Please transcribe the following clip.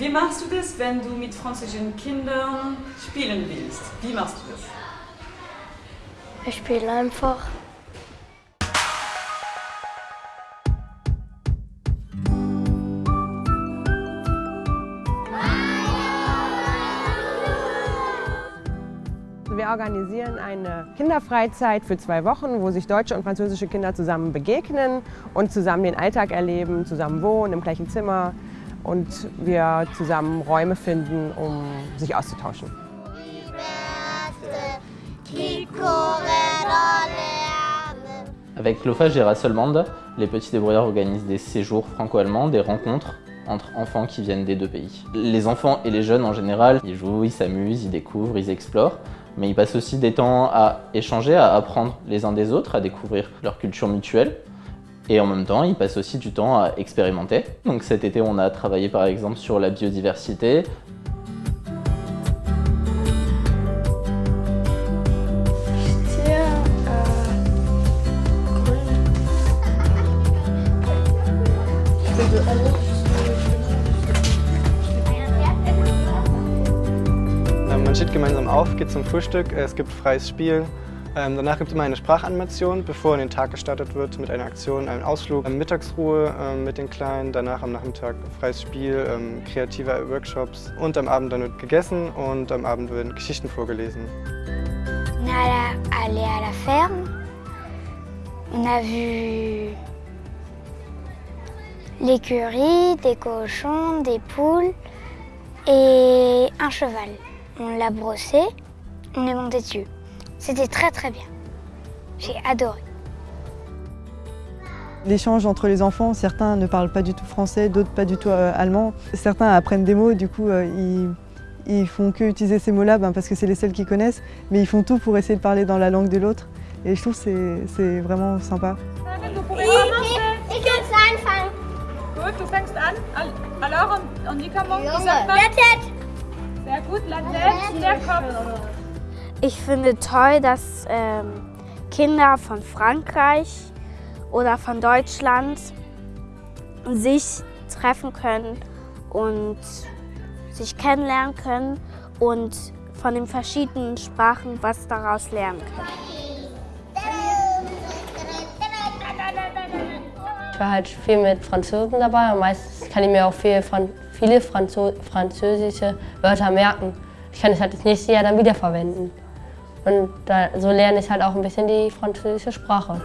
Wie machst du das, wenn du mit französischen Kindern spielen willst? Wie machst du das? Ich spiele einfach. Wir organisieren eine Kinderfreizeit für zwei Wochen, wo sich deutsche und französische Kinder zusammen begegnen und zusammen den Alltag erleben, zusammen wohnen im gleichen Zimmer und wir zusammen Räume finden, um sich auszutauschen. Avec l'OFA Géras Allemande, les petits débrouillards organisent des séjours franco-allemands, des rencontres entre enfants qui viennent des deux pays. Les enfants et les jeunes en général, ils jouent, ils s'amusent, ils découvrent, ils explorent, mais ils passent aussi des temps à échanger, à apprendre les uns des autres, à découvrir leur culture mutuelle. Et en même temps, ils passent aussi du temps à expérimenter. Donc cet été, on a travaillé par exemple sur la biodiversité, Man steht gemeinsam auf, geht zum Frühstück, es gibt freies Spiel. Ähm, Danach gibt es immer eine Sprachanimation, bevor in den Tag gestartet wird mit einer Aktion, einem Ausflug. Ähm, Mittagsruhe ähm, mit den Kleinen, danach am Nachmittag freies Spiel, ähm, kreative Workshops und am Abend dann wird gegessen und am Abend werden Geschichten vorgelesen. Est allé- allé à la ferme. On a vu l'écurie, des cochons, des poules et un cheval. On l'a brossé, on est monté dessus. C'était très très bien. J'ai adoré. L'échange entre les enfants, certains ne parlent pas du tout français, d'autres pas du tout euh, allemand. Certains apprennent des mots, du coup euh, ils, ils font que utiliser ces mots-là ben, parce que c'est les seuls qu'ils connaissent, mais ils font tout pour essayer de parler dans la langue de l'autre. Et je trouve que c'est- c'est vraiment sympa. Gut, du fängst an. Alors, on, on dit comment Wie sagt man? Sehr gut, la tête, der Kopf. Ich finde toll, dass ähm, Kinder von Frankreich oder von Deutschland sich treffen können und sich kennenlernen können und von den verschiedenen Sprachen was daraus lernen können. Ich war halt viel mit Franzosen dabei und meistens kann ich mir auch viel, Fran viele Franzo französische Wörter merken. Ich kann es halt das nächste Jahr dann wiederverwenden. Und da, so lerne ich halt auch ein bisschen die französische Sprache.